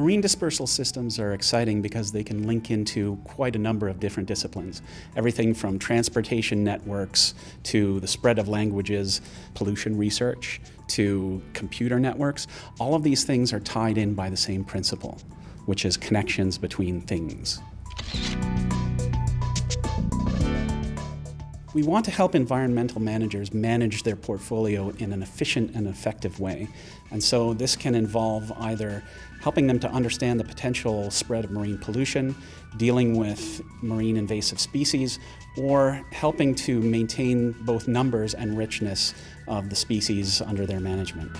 Marine dispersal systems are exciting because they can link into quite a number of different disciplines. Everything from transportation networks to the spread of languages, pollution research, to computer networks. All of these things are tied in by the same principle, which is connections between things. We want to help environmental managers manage their portfolio in an efficient and effective way. And so this can involve either helping them to understand the potential spread of marine pollution, dealing with marine invasive species, or helping to maintain both numbers and richness of the species under their management.